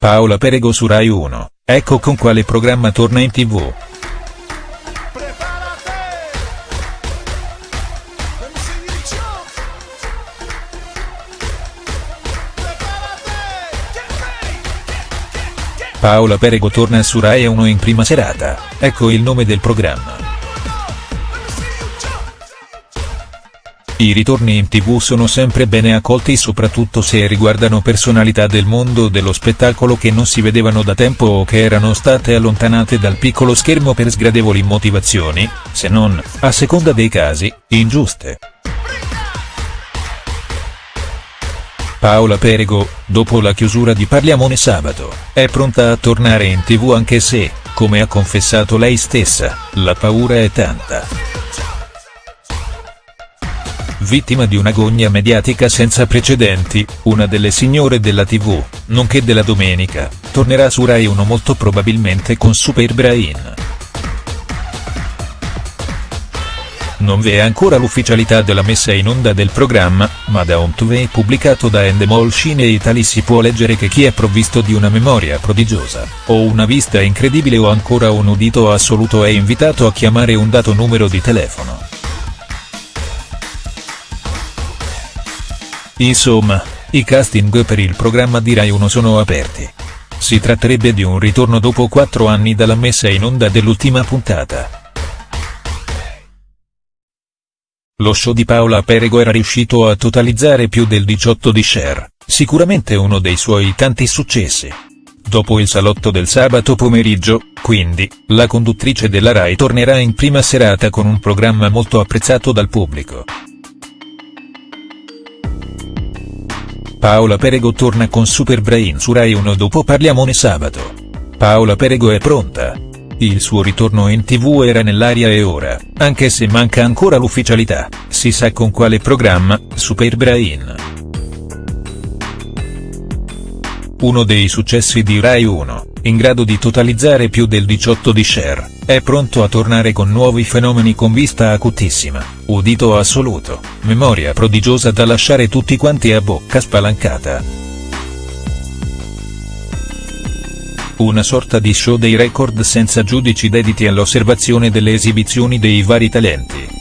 Paola Perego su Rai 1, ecco con quale programma torna in tv. Paola Perego torna su Rai 1 in prima serata, ecco il nome del programma. I ritorni in tv sono sempre bene accolti soprattutto se riguardano personalità del mondo dello spettacolo che non si vedevano da tempo o che erano state allontanate dal piccolo schermo per sgradevoli motivazioni, se non, a seconda dei casi, ingiuste. Paola Perego, dopo la chiusura di Parliamone sabato, è pronta a tornare in tv anche se, come ha confessato lei stessa, la paura è tanta. Vittima di un'agonia mediatica senza precedenti, una delle signore della tv, nonché della domenica, tornerà su Rai 1 molto probabilmente con Super Brain. Non vi è ancora l'ufficialità della messa in onda del programma, ma da un TV pubblicato da Endemol Cine Italy si può leggere che chi è provvisto di una memoria prodigiosa, o una vista incredibile o ancora un udito assoluto è invitato a chiamare un dato numero di telefono. Insomma, i casting per il programma di Rai 1 sono aperti. Si tratterebbe di un ritorno dopo quattro anni dalla messa in onda dell'ultima puntata. Lo show di Paola Perego era riuscito a totalizzare più del 18 di share, sicuramente uno dei suoi tanti successi. Dopo il salotto del sabato pomeriggio, quindi, la conduttrice della Rai tornerà in prima serata con un programma molto apprezzato dal pubblico. Paola Perego torna con Super Brain su Rai 1 dopo Parliamone sabato. Paola Perego è pronta. Il suo ritorno in tv era nell'aria e ora, anche se manca ancora l'ufficialità, si sa con quale programma, Super Brain. Uno dei successi di Rai 1, in grado di totalizzare più del 18 di share, è pronto a tornare con nuovi fenomeni con vista acutissima, udito assoluto, memoria prodigiosa da lasciare tutti quanti a bocca spalancata. Una sorta di show dei record senza giudici dediti all'osservazione delle esibizioni dei vari talenti.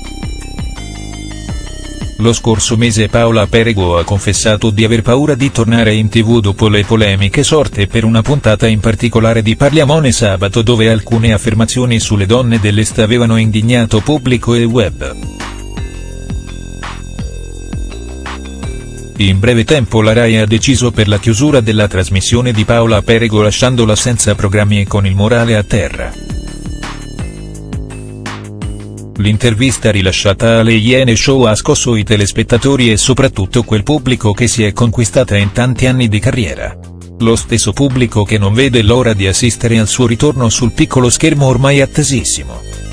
Lo scorso mese Paola Perego ha confessato di aver paura di tornare in tv dopo le polemiche sorte per una puntata in particolare di Parliamone sabato dove alcune affermazioni sulle donne dell'Est avevano indignato pubblico e web. In breve tempo la Rai ha deciso per la chiusura della trasmissione di Paola Perego lasciandola senza programmi e con il morale a terra. L'intervista rilasciata alle Iene Show ha scosso i telespettatori e soprattutto quel pubblico che si è conquistata in tanti anni di carriera. Lo stesso pubblico che non vede l'ora di assistere al suo ritorno sul piccolo schermo ormai attesissimo.